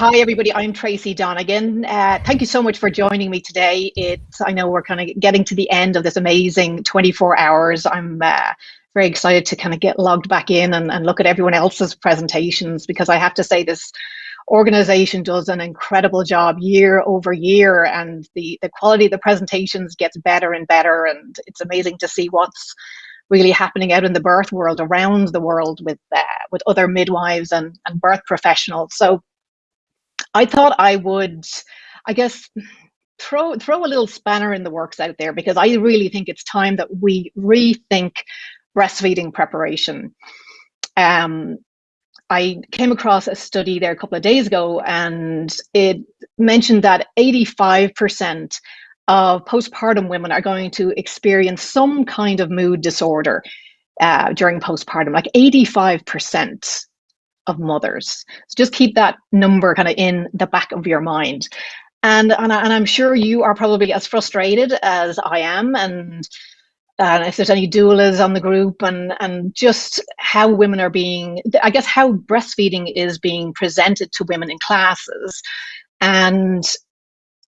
Hi, everybody. I'm Tracy Donegan. Uh, thank you so much for joining me today. It's I know we're kind of getting to the end of this amazing 24 hours. I'm uh, very excited to kind of get logged back in and, and look at everyone else's presentations because I have to say this organization does an incredible job year over year and the, the quality of the presentations gets better and better and it's amazing to see what's really happening out in the birth world around the world with uh, with other midwives and, and birth professionals. So I thought I would, I guess, throw throw a little spanner in the works out there because I really think it's time that we rethink breastfeeding preparation. Um, I came across a study there a couple of days ago, and it mentioned that 85% of postpartum women are going to experience some kind of mood disorder uh, during postpartum, like 85% of mothers. So just keep that number kind of in the back of your mind. And, and, I, and I'm sure you are probably as frustrated as I am. And uh, if there's any doulas on the group and, and just how women are being, I guess how breastfeeding is being presented to women in classes and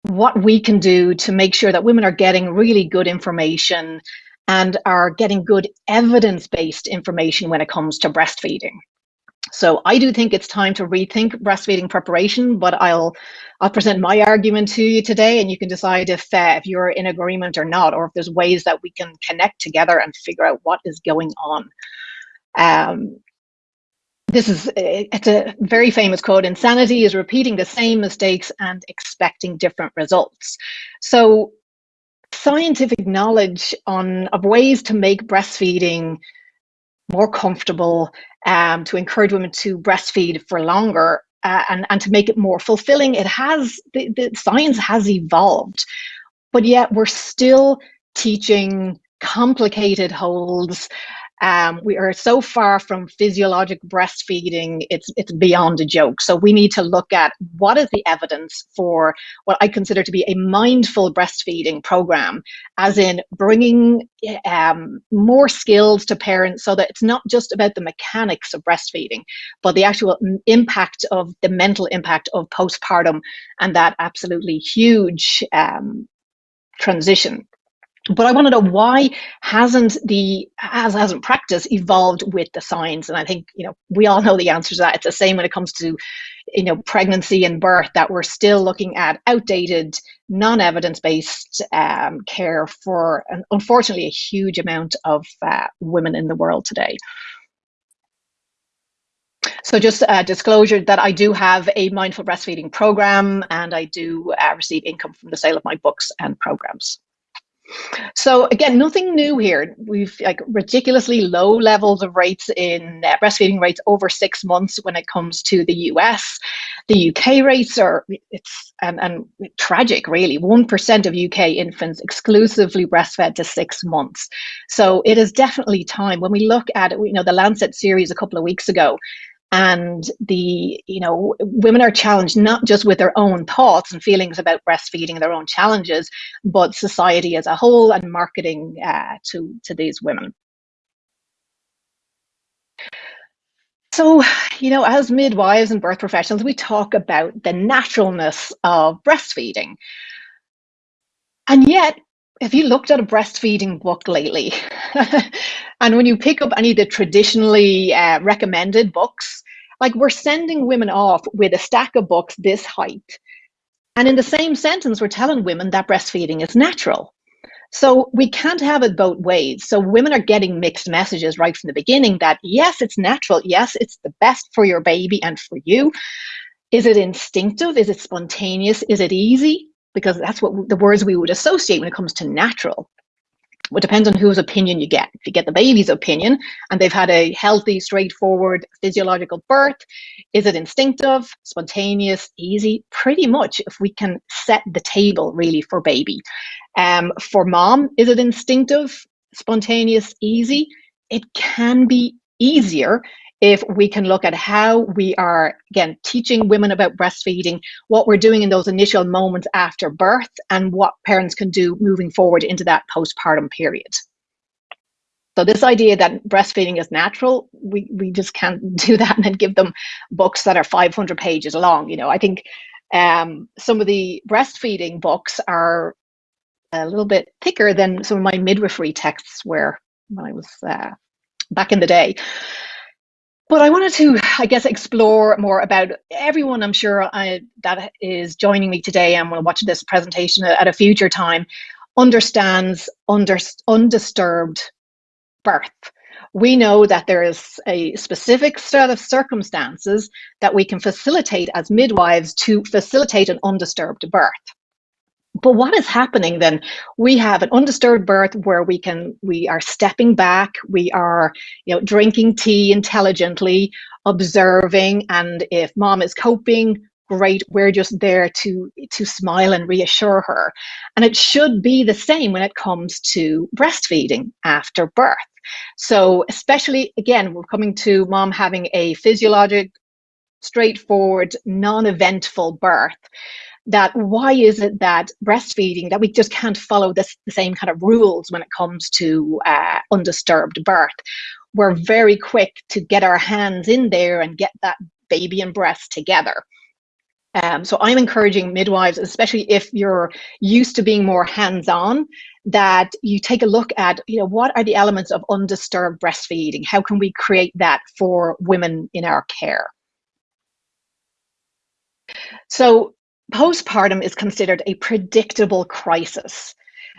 what we can do to make sure that women are getting really good information and are getting good evidence-based information when it comes to breastfeeding. So I do think it's time to rethink breastfeeding preparation, but I'll I'll present my argument to you today, and you can decide if uh, if you're in agreement or not, or if there's ways that we can connect together and figure out what is going on. Um, this is it's a very famous quote insanity is repeating the same mistakes and expecting different results so scientific knowledge on of ways to make breastfeeding more comfortable um, to encourage women to breastfeed for longer uh, and, and to make it more fulfilling. It has, the, the science has evolved, but yet we're still teaching complicated holds um, we are so far from physiologic breastfeeding, it's, it's beyond a joke. So we need to look at what is the evidence for what I consider to be a mindful breastfeeding program, as in bringing um, more skills to parents so that it's not just about the mechanics of breastfeeding, but the actual impact of the mental impact of postpartum and that absolutely huge um, transition but I want to know why hasn't the has hasn't practice evolved with the science? And I think you know we all know the answer to that. It's the same when it comes to you know pregnancy and birth that we're still looking at outdated, non-evidence based um, care for an, unfortunately a huge amount of uh, women in the world today. So just a disclosure that I do have a mindful breastfeeding program and I do uh, receive income from the sale of my books and programs. So again, nothing new here. We've like ridiculously low levels of rates in uh, breastfeeding rates over six months when it comes to the US. The UK rates are it's and, and tragic really. One percent of UK infants exclusively breastfed to six months. So it is definitely time when we look at you know the Lancet series a couple of weeks ago and the you know women are challenged not just with their own thoughts and feelings about breastfeeding their own challenges but society as a whole and marketing uh, to to these women. So you know as midwives and birth professionals we talk about the naturalness of breastfeeding. And yet have you looked at a breastfeeding book lately? and when you pick up any of the traditionally uh, recommended books, like we're sending women off with a stack of books this height. And in the same sentence, we're telling women that breastfeeding is natural. So we can't have it both ways. So women are getting mixed messages right from the beginning that yes, it's natural. Yes, it's the best for your baby and for you. Is it instinctive? Is it spontaneous? Is it easy? Because that's what the words we would associate when it comes to natural. It depends on whose opinion you get. If you get the baby's opinion and they've had a healthy, straightforward physiological birth, is it instinctive, spontaneous, easy? Pretty much if we can set the table really for baby. Um, for mom, is it instinctive, spontaneous, easy? It can be easier if we can look at how we are, again, teaching women about breastfeeding, what we're doing in those initial moments after birth, and what parents can do moving forward into that postpartum period. So this idea that breastfeeding is natural, we, we just can't do that and then give them books that are 500 pages long. You know, I think um, some of the breastfeeding books are a little bit thicker than some of my midwifery texts were when I was uh, back in the day. But I wanted to, I guess, explore more about everyone I'm sure I, that is joining me today and will watch this presentation at a future time understands under, undisturbed birth. We know that there is a specific set of circumstances that we can facilitate as midwives to facilitate an undisturbed birth. But what is happening then? We have an undisturbed birth where we can we are stepping back, we are you know drinking tea intelligently, observing, and if mom is coping, great. We're just there to to smile and reassure her. And it should be the same when it comes to breastfeeding after birth. So especially again we're coming to mom having a physiologic straightforward non-eventful birth that why is it that breastfeeding that we just can't follow this the same kind of rules when it comes to uh, undisturbed birth we're very quick to get our hands in there and get that baby and breast together um, so I'm encouraging midwives, especially if you're used to being more hands-on, that you take a look at, you know, what are the elements of undisturbed breastfeeding? How can we create that for women in our care? So postpartum is considered a predictable crisis.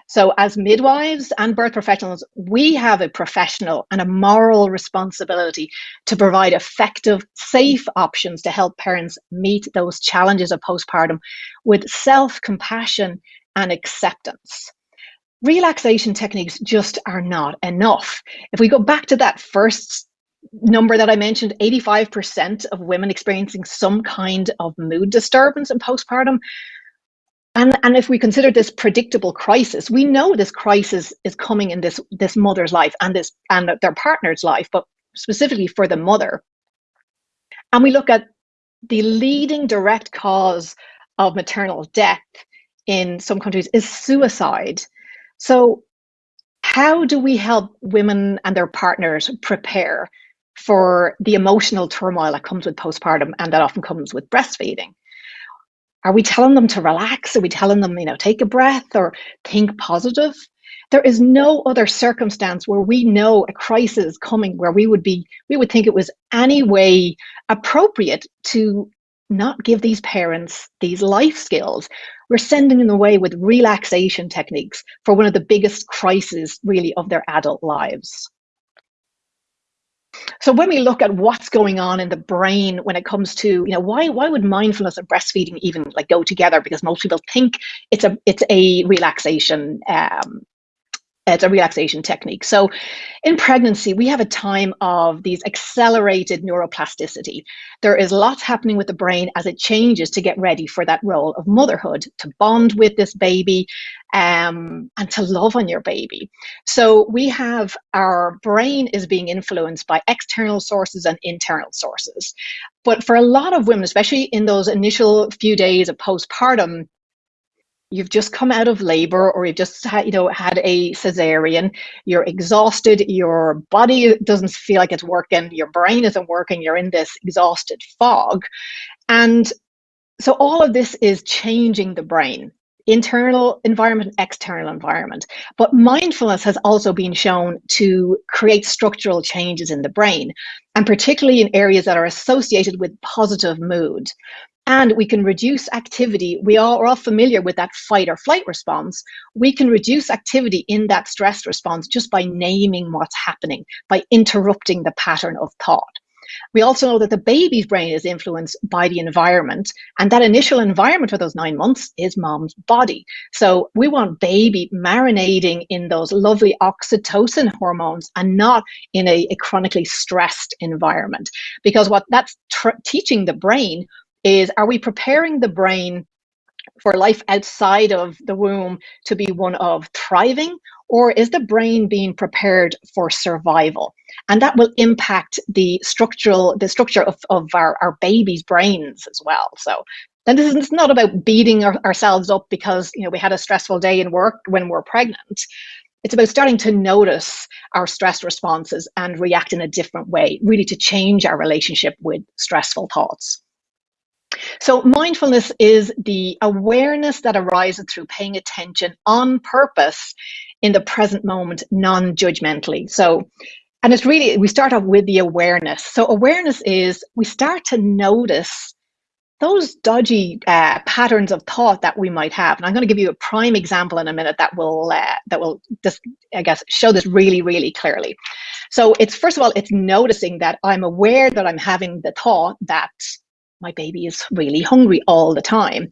So as midwives and birth professionals, we have a professional and a moral responsibility to provide effective, safe options to help parents meet those challenges of postpartum with self-compassion and acceptance. Relaxation techniques just are not enough. If we go back to that first number that I mentioned, 85% of women experiencing some kind of mood disturbance in postpartum, and, and if we consider this predictable crisis, we know this crisis is coming in this, this mother's life and, this, and their partner's life, but specifically for the mother. And we look at the leading direct cause of maternal death in some countries is suicide. So how do we help women and their partners prepare for the emotional turmoil that comes with postpartum and that often comes with breastfeeding? Are we telling them to relax? Are we telling them, you know, take a breath or think positive? There is no other circumstance where we know a crisis is coming where we would be, we would think it was any way appropriate to not give these parents these life skills. We're sending them away with relaxation techniques for one of the biggest crises really of their adult lives. So when we look at what's going on in the brain when it comes to, you know, why why would mindfulness and breastfeeding even like go together? Because most people think it's a it's a relaxation um, it's a relaxation technique. So in pregnancy, we have a time of these accelerated neuroplasticity. There is lots happening with the brain as it changes to get ready for that role of motherhood, to bond with this baby um, and to love on your baby. So we have our brain is being influenced by external sources and internal sources. But for a lot of women, especially in those initial few days of postpartum, you've just come out of labor or you've just had, you know had a cesarean you're exhausted your body doesn't feel like it's working your brain isn't working you're in this exhausted fog. And so all of this is changing the brain internal environment external environment. But mindfulness has also been shown to create structural changes in the brain and particularly in areas that are associated with positive mood and we can reduce activity. We are all familiar with that fight or flight response. We can reduce activity in that stress response just by naming what's happening, by interrupting the pattern of thought. We also know that the baby's brain is influenced by the environment, and that initial environment for those nine months is mom's body. So we want baby marinating in those lovely oxytocin hormones and not in a, a chronically stressed environment. Because what that's teaching the brain is are we preparing the brain for life outside of the womb to be one of thriving? Or is the brain being prepared for survival? And that will impact the structural the structure of, of our, our baby's brains as well. So then this is not about beating our, ourselves up because you know we had a stressful day in work when we're pregnant. It's about starting to notice our stress responses and react in a different way, really to change our relationship with stressful thoughts. So mindfulness is the awareness that arises through paying attention on purpose in the present moment, non-judgmentally. So, and it's really, we start off with the awareness. So awareness is we start to notice those dodgy uh, patterns of thought that we might have. And I'm going to give you a prime example in a minute that will uh, that will just I guess show this really really clearly. So it's first of all it's noticing that I'm aware that I'm having the thought that my baby is really hungry all the time.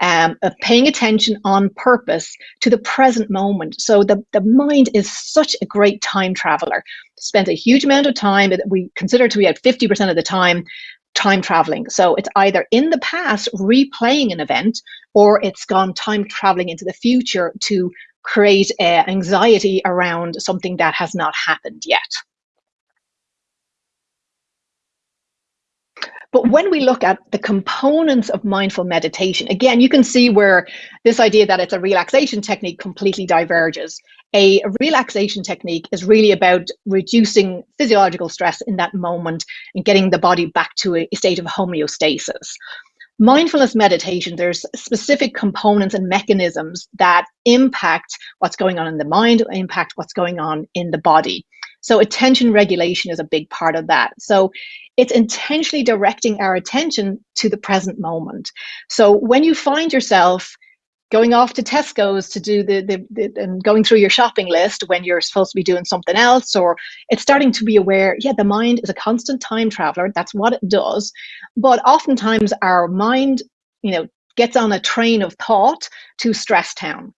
Um, of paying attention on purpose to the present moment. So the, the mind is such a great time traveler. Spends a huge amount of time that we consider to be at 50% of the time time traveling. So it's either in the past replaying an event or it's gone time traveling into the future to create uh, anxiety around something that has not happened yet. But when we look at the components of mindful meditation, again, you can see where this idea that it's a relaxation technique completely diverges. A relaxation technique is really about reducing physiological stress in that moment and getting the body back to a state of homeostasis. Mindfulness meditation, there's specific components and mechanisms that impact what's going on in the mind, impact what's going on in the body. So attention regulation is a big part of that. So it's intentionally directing our attention to the present moment. So when you find yourself going off to Tesco's to do the, the, the, and going through your shopping list when you're supposed to be doing something else, or it's starting to be aware, yeah, the mind is a constant time traveler. That's what it does. But oftentimes our mind, you know, gets on a train of thought to stress town.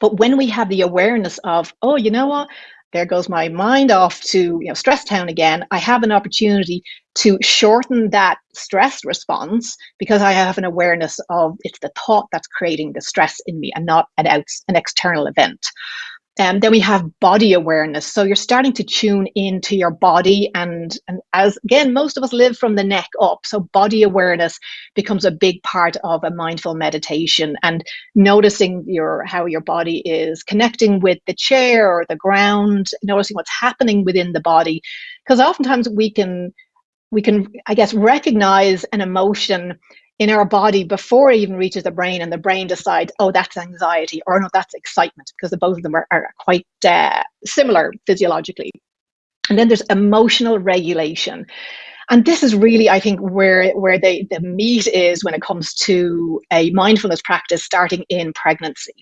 But when we have the awareness of, oh, you know what, there goes my mind off to you know stress town again. I have an opportunity to shorten that stress response because i have an awareness of it's the thought that's creating the stress in me and not an out an external event um, then we have body awareness. So you're starting to tune into your body. And, and as again, most of us live from the neck up. So body awareness becomes a big part of a mindful meditation and noticing your how your body is connecting with the chair or the ground, noticing what's happening within the body. Because oftentimes we can we can, I guess, recognize an emotion in our body before it even reaches the brain and the brain decides, oh, that's anxiety or no, that's excitement because the both of them are, are quite uh, similar physiologically. And then there's emotional regulation. And this is really, I think, where, where the, the meat is when it comes to a mindfulness practice starting in pregnancy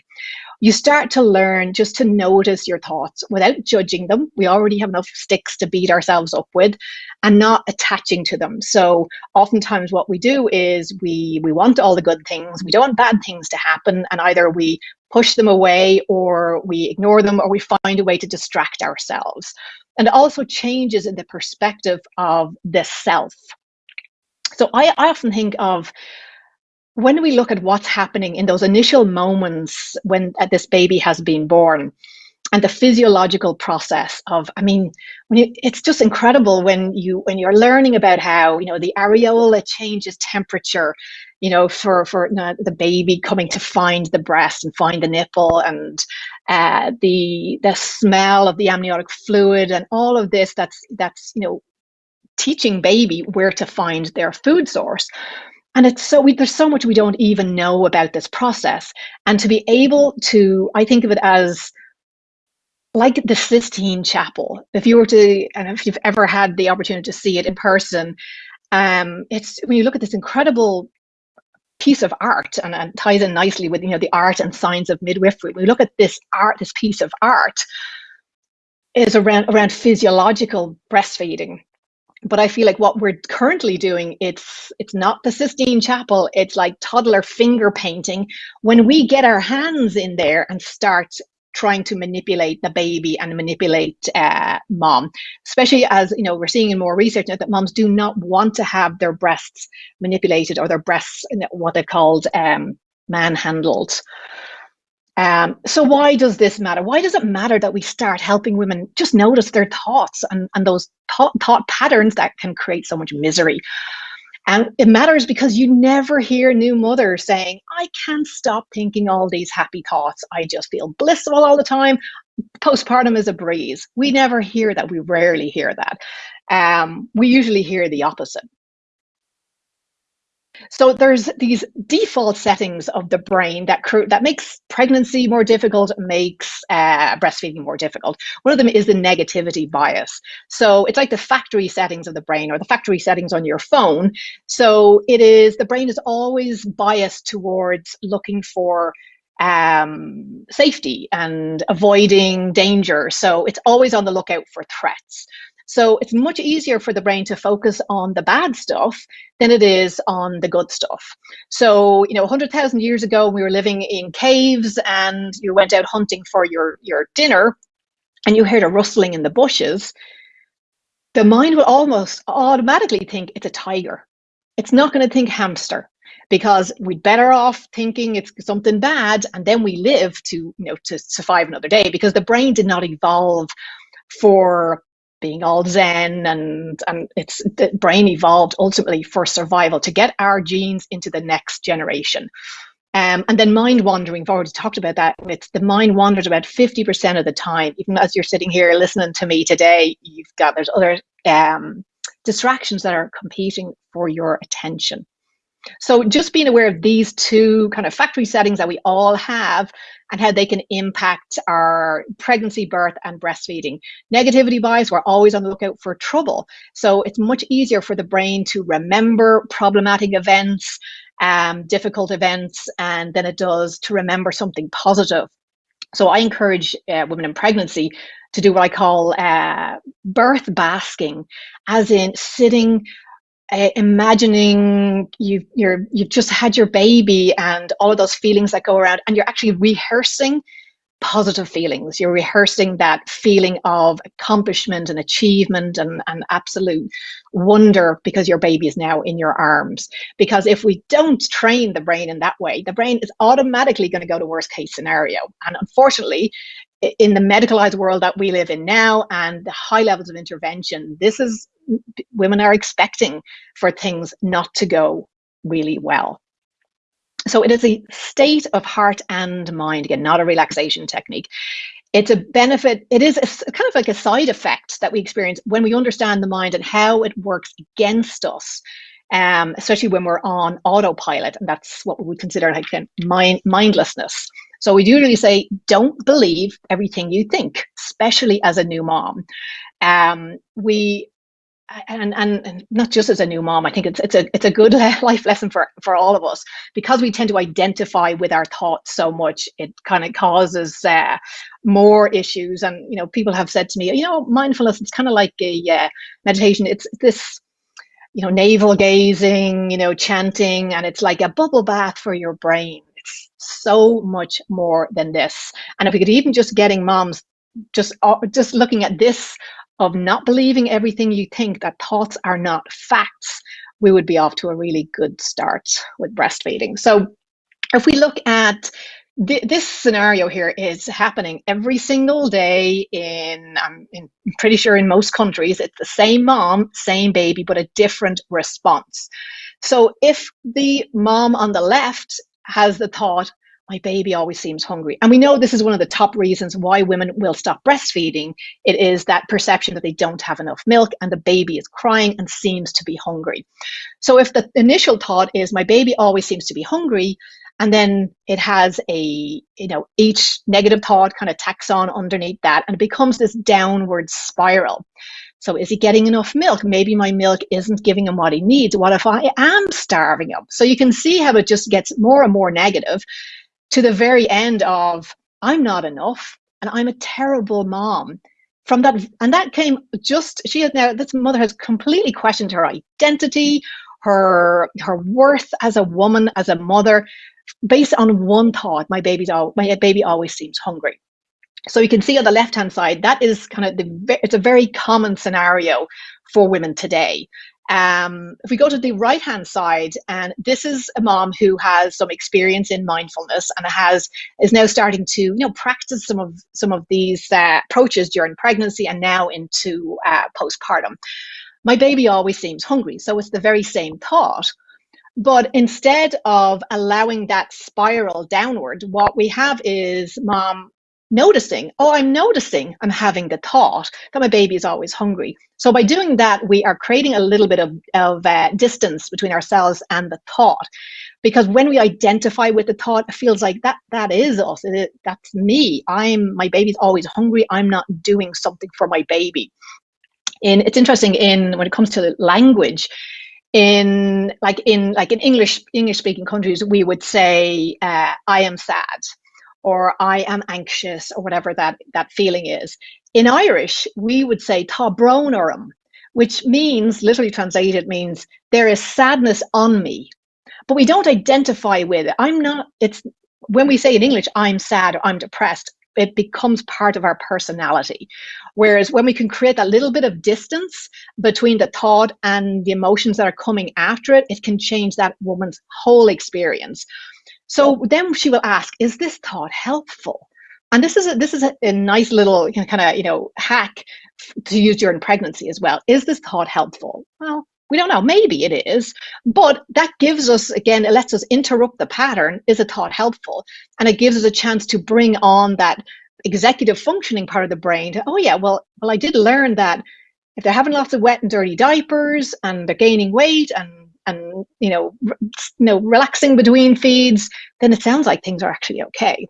you start to learn just to notice your thoughts without judging them. We already have enough sticks to beat ourselves up with and not attaching to them. So oftentimes what we do is we we want all the good things. We don't want bad things to happen and either we push them away or we ignore them or we find a way to distract ourselves. And also changes in the perspective of the self. So I, I often think of when we look at what's happening in those initial moments when uh, this baby has been born and the physiological process of i mean you, it's just incredible when you when you're learning about how you know the areola changes temperature you know for for the baby coming to find the breast and find the nipple and uh, the the smell of the amniotic fluid and all of this that's that's you know teaching baby where to find their food source and it's so we, there's so much we don't even know about this process. And to be able to i think of it as like the sistine chapel. If you were to and if you've ever had the opportunity to see it in person um it's when you look at this incredible piece of art and, and ties in nicely with you know the art and science of midwifery when we look at this art this piece of art is around around physiological breastfeeding but I feel like what we're currently doing, it's it's not the Sistine Chapel, it's like toddler finger painting. When we get our hands in there and start trying to manipulate the baby and manipulate uh, mom, especially as you know we're seeing in more research that moms do not want to have their breasts manipulated or their breasts what they called um, manhandled. Um, so why does this matter? Why does it matter that we start helping women just notice their thoughts and, and those thought, thought patterns that can create so much misery? And it matters because you never hear new mothers saying, I can't stop thinking all these happy thoughts. I just feel blissful all the time. Postpartum is a breeze. We never hear that. We rarely hear that. Um, we usually hear the opposite. So there's these default settings of the brain that that makes pregnancy more difficult, makes uh, breastfeeding more difficult. One of them is the negativity bias. So it's like the factory settings of the brain or the factory settings on your phone. So it is the brain is always biased towards looking for um, safety and avoiding danger. So it's always on the lookout for threats. So it's much easier for the brain to focus on the bad stuff than it is on the good stuff. So, you know, 100,000 years ago, we were living in caves and you went out hunting for your, your dinner and you heard a rustling in the bushes. The mind will almost automatically think it's a tiger. It's not going to think hamster because we'd better off thinking it's something bad and then we live to you know to survive another day because the brain did not evolve for being all zen and and it's the brain evolved ultimately for survival to get our genes into the next generation um, and then mind wandering, I've already talked about that. It's the mind wanders about 50% of the time. Even as you're sitting here listening to me today, you've got, there's other um, distractions that are competing for your attention. So just being aware of these two kind of factory settings that we all have and how they can impact our pregnancy, birth, and breastfeeding. Negativity bias, we're always on the lookout for trouble. So it's much easier for the brain to remember problematic events, um, difficult events, and than it does to remember something positive. So I encourage uh, women in pregnancy to do what I call uh, birth basking, as in sitting uh, imagining you you're you've just had your baby and all of those feelings that go around and you're actually rehearsing positive feelings. You're rehearsing that feeling of accomplishment and achievement and, and absolute wonder because your baby is now in your arms. Because if we don't train the brain in that way the brain is automatically going to go to worst case scenario. And unfortunately in the medicalized world that we live in now and the high levels of intervention this is women are expecting for things not to go really well. So it is a state of heart and mind, again, not a relaxation technique. It's a benefit, it is a, kind of like a side effect that we experience when we understand the mind and how it works against us, um, especially when we're on autopilot. And that's what we would consider like mind, mindlessness. So we do really say, don't believe everything you think, especially as a new mom. Um, we and, and, and not just as a new mom, I think it's it's a it's a good life lesson for for all of us because we tend to identify with our thoughts so much. It kind of causes uh, more issues, and you know, people have said to me, you know, mindfulness. It's kind of like a uh, meditation. It's this, you know, navel gazing, you know, chanting, and it's like a bubble bath for your brain. It's so much more than this. And if we could even just getting moms just uh, just looking at this of not believing everything you think, that thoughts are not facts, we would be off to a really good start with breastfeeding. So if we look at th this scenario here is happening every single day in, I'm, in, I'm pretty sure in most countries, it's the same mom, same baby, but a different response. So if the mom on the left has the thought, my baby always seems hungry. And we know this is one of the top reasons why women will stop breastfeeding. It is that perception that they don't have enough milk and the baby is crying and seems to be hungry. So if the initial thought is my baby always seems to be hungry, and then it has a, you know, each negative thought kind of tacks on underneath that and it becomes this downward spiral. So is he getting enough milk? Maybe my milk isn't giving him what he needs. What if I am starving him? So you can see how it just gets more and more negative to the very end of I'm not enough and I'm a terrible mom. From that, and that came just she has now. This mother has completely questioned her identity, her her worth as a woman, as a mother, based on one thought: my baby's all my baby always seems hungry. So you can see on the left hand side that is kind of the it's a very common scenario for women today. Um, if we go to the right hand side, and this is a mom who has some experience in mindfulness and has is now starting to you know practice some of some of these uh, approaches during pregnancy and now into uh, postpartum. my baby always seems hungry. So it's the very same thought. But instead of allowing that spiral downward, what we have is mom noticing, oh, I'm noticing I'm having the thought that my baby is always hungry. So by doing that, we are creating a little bit of, of uh, distance between ourselves and the thought. Because when we identify with the thought, it feels like that that is us. It, that's me. I'm my baby's always hungry. I'm not doing something for my baby. And it's interesting in when it comes to language, in like in like in English English speaking countries, we would say uh, I am sad or I am anxious or whatever that, that feeling is. In Irish, we would say tá brónaram, which means, literally translated, means there is sadness on me. But we don't identify with it. I'm not, it's when we say in English, I'm sad or I'm depressed, it becomes part of our personality. Whereas when we can create that little bit of distance between the thought and the emotions that are coming after it, it can change that woman's whole experience. So then she will ask, is this thought helpful? And this is a, this is a, a nice little kind of you know hack to use during pregnancy as well. Is this thought helpful? Well, we don't know. Maybe it is, but that gives us again. It lets us interrupt the pattern. Is a thought helpful? And it gives us a chance to bring on that executive functioning part of the brain. To, oh yeah, well, well, I did learn that if they're having lots of wet and dirty diapers and they're gaining weight and and you know, you know, relaxing between feeds, then it sounds like things are actually okay.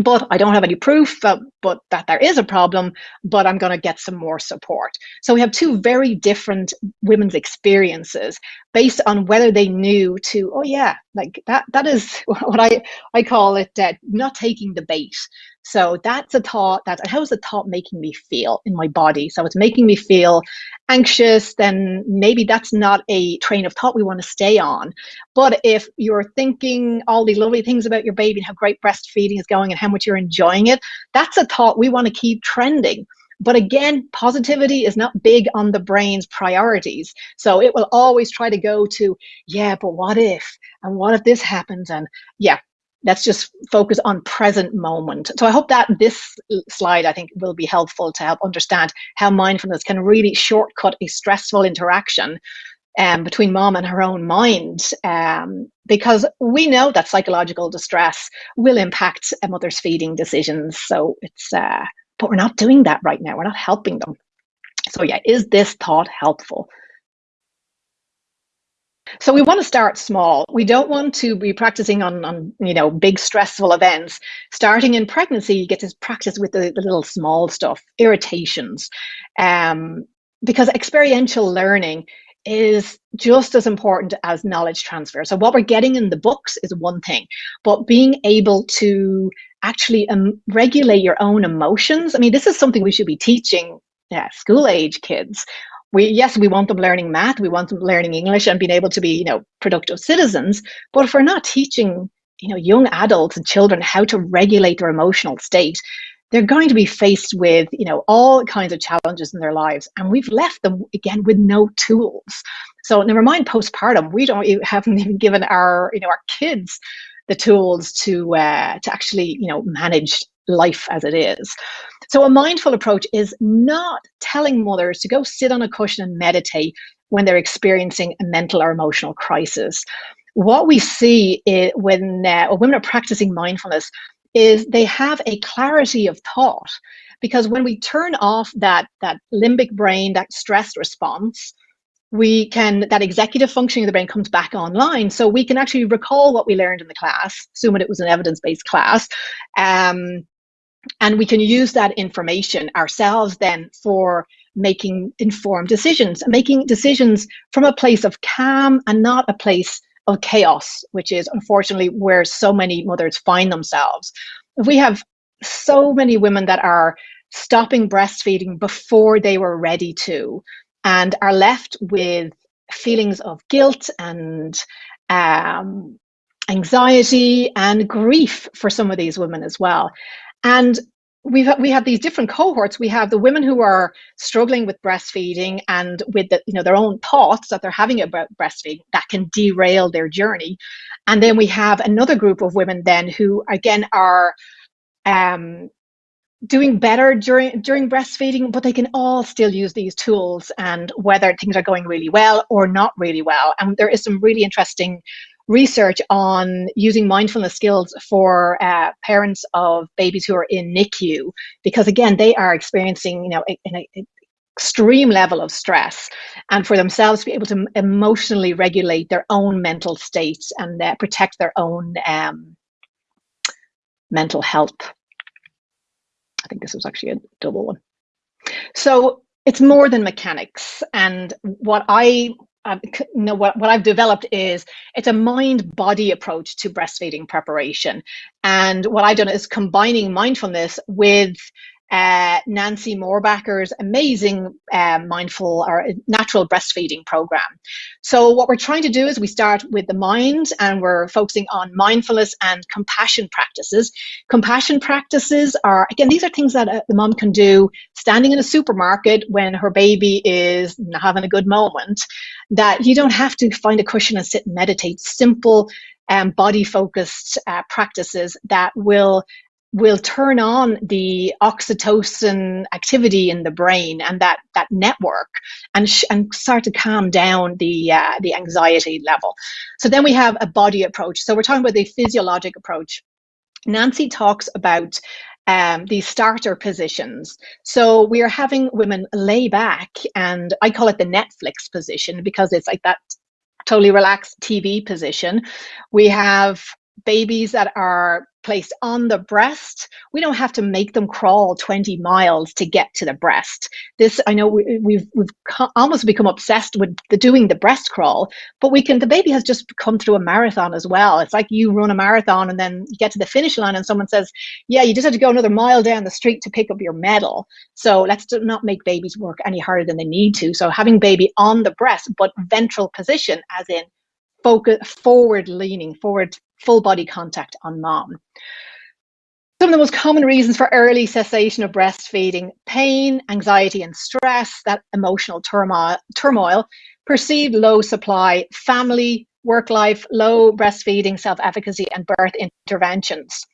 But I don't have any proof, uh, but that there is a problem, but I'm going to get some more support. So we have two very different women's experiences based on whether they knew to, oh yeah, like that, that is what I, I call it, uh, not taking the bait. So that's a thought that how's the thought making me feel in my body? So it's making me feel anxious, then maybe that's not a train of thought we want to stay on. But if you're thinking all these lovely things about your baby and how great breastfeeding is going and how much you're enjoying it, that's a thought we want to keep trending. But again, positivity is not big on the brain's priorities. So it will always try to go to, yeah, but what if? And what if this happens? And yeah, let's just focus on present moment. So I hope that this slide, I think, will be helpful to help understand how mindfulness can really shortcut a stressful interaction um, between mom and her own mind. Um, because we know that psychological distress will impact a mother's feeding decisions. So it's, uh, but we're not doing that right now. We're not helping them. So yeah, is this thought helpful? So we want to start small. We don't want to be practicing on, on you know, big stressful events. Starting in pregnancy, you get to practice with the, the little small stuff, irritations, um, because experiential learning is just as important as knowledge transfer. So what we're getting in the books is one thing, but being able to actually um, regulate your own emotions. I mean, this is something we should be teaching yeah, school age kids. We yes we want them learning math we want them learning english and being able to be you know productive citizens but if we're not teaching you know young adults and children how to regulate their emotional state they're going to be faced with you know all kinds of challenges in their lives. And we've left them again with no tools. So never mind postpartum we don't even, haven't even given our you know our kids the tools to uh, to actually you know manage life as it is so a mindful approach is not telling mothers to go sit on a cushion and meditate when they're experiencing a mental or emotional crisis. What we see is when uh, women are practicing mindfulness is they have a clarity of thought because when we turn off that that limbic brain that stress response we can that executive functioning of the brain comes back online so we can actually recall what we learned in the class assuming it was an evidence-based class um, and we can use that information ourselves then for making informed decisions, making decisions from a place of calm and not a place of chaos, which is unfortunately where so many mothers find themselves. We have so many women that are stopping breastfeeding before they were ready to and are left with feelings of guilt and um, anxiety and grief for some of these women as well. And we've we have these different cohorts. We have the women who are struggling with breastfeeding and with the, you know their own thoughts that they're having about breastfeeding that can derail their journey. And then we have another group of women then who again are um, doing better during during breastfeeding but they can all still use these tools and whether things are going really well or not really well. And there is some really interesting research on using mindfulness skills for uh, parents of babies who are in NICU because again they are experiencing you know an extreme level of stress and for themselves to be able to emotionally regulate their own mental states and uh, protect their own um, mental health think this was actually a double one. So it's more than mechanics. And what I um, know what, what I've developed is it's a mind body approach to breastfeeding preparation. And what I've done is combining mindfulness with uh, Nancy Mohrbacher's amazing uh, mindful or natural breastfeeding program. So what we're trying to do is we start with the mind and we're focusing on mindfulness and compassion practices. Compassion practices are, again, these are things that uh, the mom can do standing in a supermarket when her baby is having a good moment, that you don't have to find a cushion and sit and meditate. Simple um, body focused uh, practices that will will turn on the oxytocin activity in the brain and that that network and and start to calm down the uh, the anxiety level. So then we have a body approach. So we're talking about the physiologic approach. Nancy talks about um, these starter positions. So we are having women lay back, and I call it the Netflix position because it's like that totally relaxed TV position. We have babies that are placed on the breast, we don't have to make them crawl 20 miles to get to the breast. This, I know we, have we've, we've almost become obsessed with the doing the breast crawl, but we can, the baby has just come through a marathon as well. It's like you run a marathon and then you get to the finish line and someone says, yeah, you just have to go another mile down the street to pick up your medal. So let's not make babies work any harder than they need to. So having baby on the breast, but ventral position as in focus forward leaning, forward full body contact on mom. Some of the most common reasons for early cessation of breastfeeding, pain, anxiety and stress, that emotional turmoil, turmoil perceived low supply, family, work life, low breastfeeding, self-efficacy and birth interventions.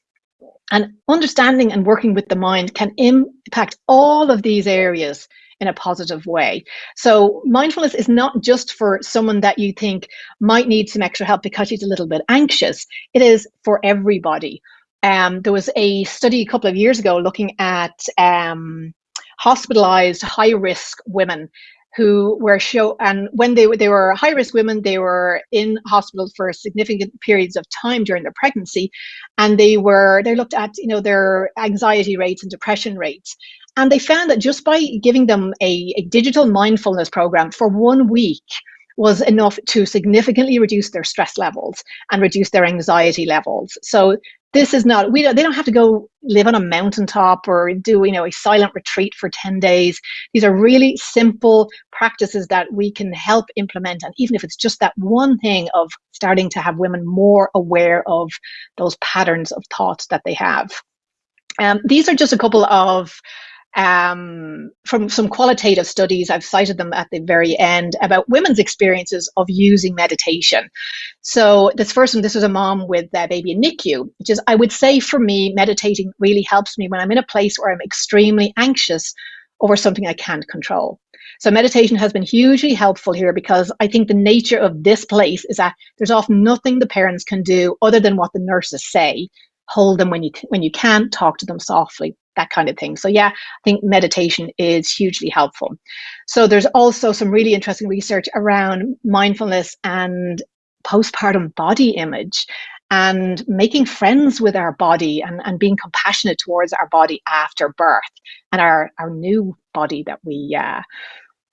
And understanding and working with the mind can impact all of these areas in a positive way. So mindfulness is not just for someone that you think might need some extra help because she's a little bit anxious. It is for everybody. Um, there was a study a couple of years ago looking at um, hospitalized high risk women who were show and when they were they were high risk women they were in hospital for significant periods of time during their pregnancy and they were they looked at you know their anxiety rates and depression rates. And they found that just by giving them a, a digital mindfulness program for one week was enough to significantly reduce their stress levels and reduce their anxiety levels. So this is not we don't, they don't have to go live on a mountaintop or do you know a silent retreat for 10 days. These are really simple practices that we can help implement. And even if it's just that one thing of starting to have women more aware of those patterns of thoughts that they have. Um, these are just a couple of um, from some qualitative studies, I've cited them at the very end, about women's experiences of using meditation. So this first one, this was a mom with a baby in NICU, which is, I would say for me, meditating really helps me when I'm in a place where I'm extremely anxious over something I can't control. So meditation has been hugely helpful here because I think the nature of this place is that there's often nothing the parents can do other than what the nurses say. Hold them when you when you can, talk to them softly that kind of thing. So yeah, I think meditation is hugely helpful. So there's also some really interesting research around mindfulness and postpartum body image and making friends with our body and, and being compassionate towards our body after birth and our, our new body that we uh,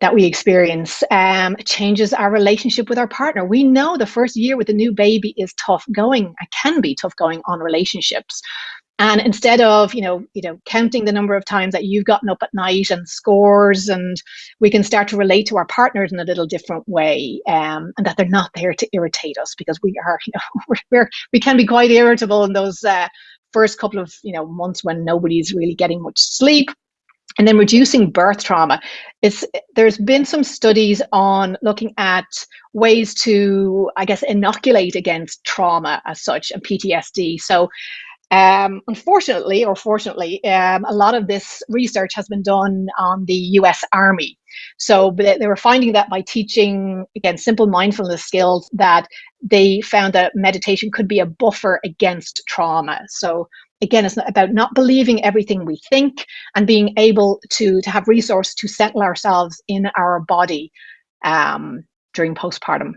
that we experience um, changes our relationship with our partner. We know the first year with a new baby is tough going, it can be tough going on relationships. And instead of, you know, you know, counting the number of times that you've gotten up at night and scores, and we can start to relate to our partners in a little different way, um, and that they're not there to irritate us because we are, you know, we're, we can be quite irritable in those uh, first couple of, you know, months when nobody's really getting much sleep. And then reducing birth trauma. It's, there's been some studies on looking at ways to, I guess, inoculate against trauma as such and PTSD. So Um, unfortunately, or fortunately, um, a lot of this research has been done on the US Army. So they were finding that by teaching, again, simple mindfulness skills, that they found that meditation could be a buffer against trauma. So again, it's about not believing everything we think and being able to, to have resource to settle ourselves in our body um, during postpartum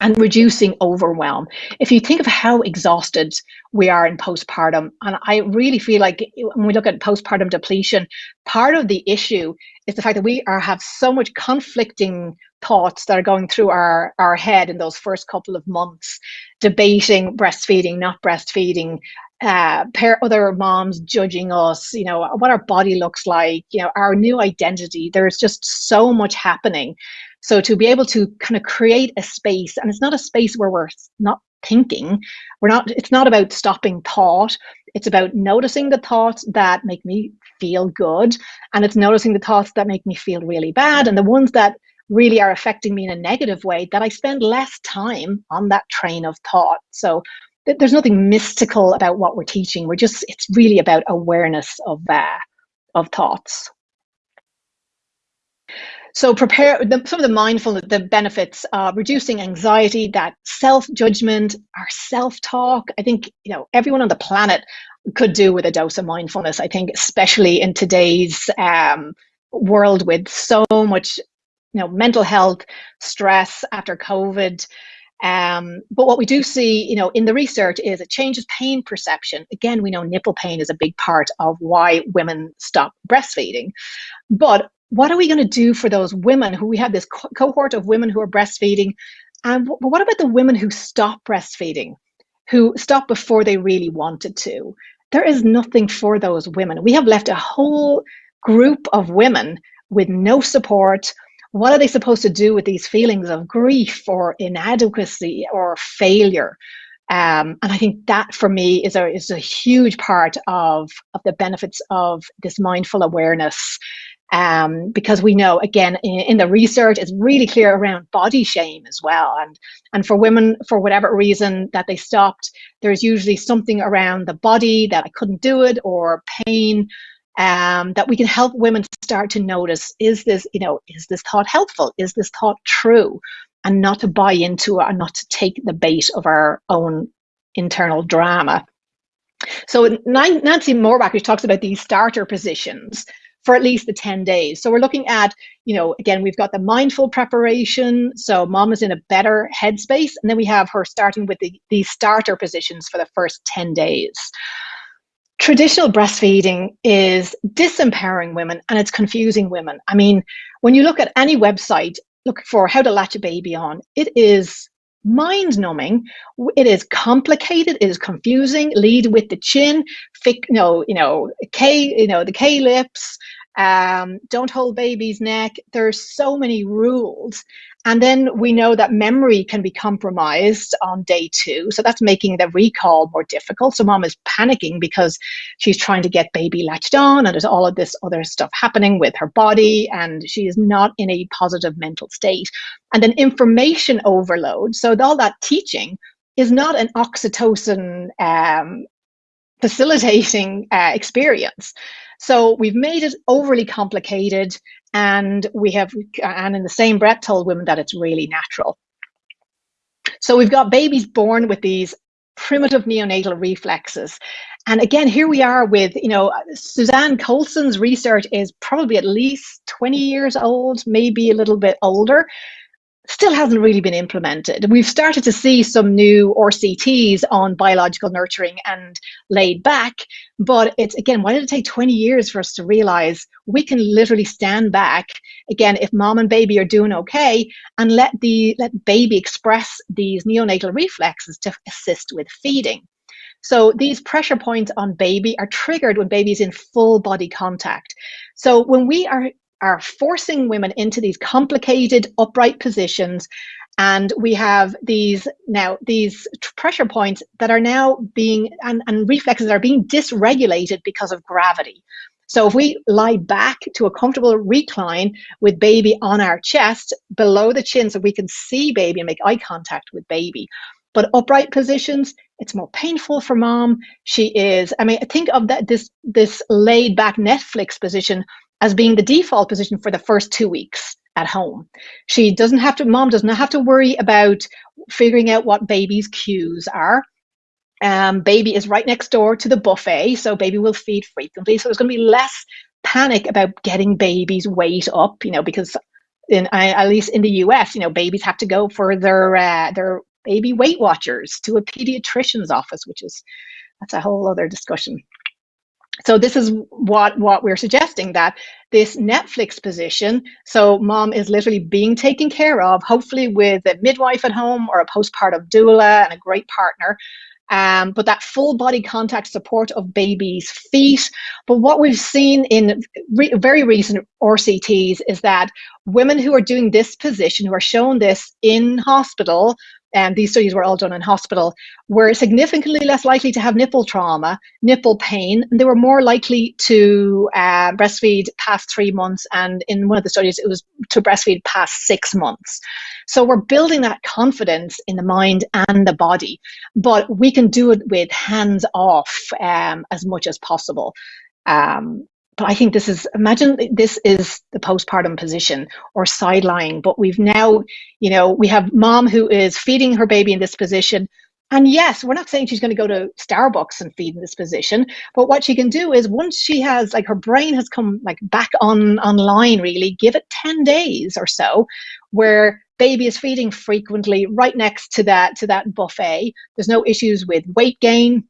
and reducing overwhelm. If you think of how exhausted we are in postpartum, and I really feel like when we look at postpartum depletion, part of the issue is the fact that we are have so much conflicting thoughts that are going through our, our head in those first couple of months, debating breastfeeding, not breastfeeding, uh, pair other moms judging us, you know, what our body looks like, you know, our new identity. There's just so much happening so to be able to kind of create a space, and it's not a space where we're not thinking, we're not, it's not about stopping thought. It's about noticing the thoughts that make me feel good. And it's noticing the thoughts that make me feel really bad. And the ones that really are affecting me in a negative way, that I spend less time on that train of thought. So there's nothing mystical about what we're teaching. We're just, it's really about awareness of uh, of thoughts. So prepare the, some of the mindfulness, the benefits, uh, reducing anxiety, that self-judgment, our self-talk. I think, you know, everyone on the planet could do with a dose of mindfulness. I think, especially in today's um, world with so much, you know, mental health stress after COVID. Um, but what we do see, you know, in the research is it changes pain perception. Again, we know nipple pain is a big part of why women stop breastfeeding. But what are we going to do for those women who we have this co cohort of women who are breastfeeding? And what about the women who stop breastfeeding, who stop before they really wanted to? There is nothing for those women. We have left a whole group of women with no support. What are they supposed to do with these feelings of grief or inadequacy or failure? Um, and I think that for me is a, is a huge part of, of the benefits of this mindful awareness um, because we know again in, in, the research it's really clear around body shame as well. And and for women for whatever reason that they stopped there's usually something around the body that I couldn't do it or pain um, that we can help women start to notice is this you know is this thought helpful? Is this thought true? And not to buy into it and not to take the bait of our own internal drama. So Nancy Mohrbacher, who talks about these starter positions, for at least the 10 days. So we're looking at, you know, again, we've got the mindful preparation. So mom is in a better headspace. And then we have her starting with the, these starter positions for the first 10 days. Traditional breastfeeding is disempowering women and it's confusing women. I mean, when you look at any website, look for how to latch a baby on, it is mind numbing. It is complicated. It is confusing. Lead with the chin. Fic, no, you know, K, you know, the K lips. Um, don't hold baby's neck. There's so many rules. And then we know that memory can be compromised on day two. So that's making the recall more difficult. So mom is panicking because she's trying to get baby latched on and there's all of this other stuff happening with her body and she is not in a positive mental state. And then information overload. So all that teaching is not an oxytocin um, facilitating uh, experience. So we've made it overly complicated and we have, and in the same breath told women that it's really natural. So we've got babies born with these primitive neonatal reflexes. And again, here we are with, you know, Suzanne Colson's research is probably at least 20 years old, maybe a little bit older still hasn't really been implemented. We've started to see some new RCTs on biological nurturing and laid back, but it's again, why did it take 20 years for us to realize we can literally stand back again if mom and baby are doing okay and let the let baby express these neonatal reflexes to assist with feeding. So these pressure points on baby are triggered when baby is in full body contact. So when we are are forcing women into these complicated upright positions. And we have these now these pressure points that are now being and, and reflexes are being dysregulated because of gravity. So if we lie back to a comfortable recline with baby on our chest below the chin so we can see baby and make eye contact with baby. But upright positions, it's more painful for mom. She is, I mean, think of that this this laid back Netflix position as being the default position for the first two weeks at home. She doesn't have to, mom does not have to worry about figuring out what baby's cues are. Um, baby is right next door to the buffet, so baby will feed frequently. So there's going to be less panic about getting baby's weight up, you know, because in at least in the US, you know, babies have to go for their uh, their baby Weight Watchers to a pediatrician's office, which is that's a whole other discussion. So this is what what we're suggesting that this Netflix position. So mom is literally being taken care of, hopefully with a midwife at home or a postpartum doula and a great partner. Um, but that full body contact support of baby's feet. But what we've seen in re very recent RCTs is that women who are doing this position, who are shown this in hospital, and these studies were all done in hospital, were significantly less likely to have nipple trauma, nipple pain, and they were more likely to uh, breastfeed past three months. And in one of the studies, it was to breastfeed past six months. So we're building that confidence in the mind and the body, but we can do it with hands off um, as much as possible. Um, but I think this is, imagine this is the postpartum position or side lying, but we've now, you know, we have mom who is feeding her baby in this position. And yes, we're not saying she's going to go to Starbucks and feed in this position, but what she can do is once she has, like her brain has come like back on online really, give it 10 days or so where baby is feeding frequently right next to that to that buffet. There's no issues with weight gain,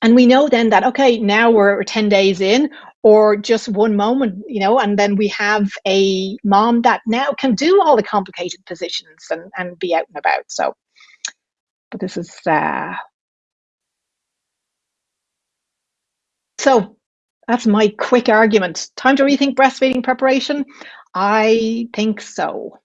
and we know then that okay now we're 10 days in or just one moment, you know, and then we have a mom that now can do all the complicated positions and, and be out and about. So, but this is, uh, so that's my quick argument. Time to rethink breastfeeding preparation? I think so.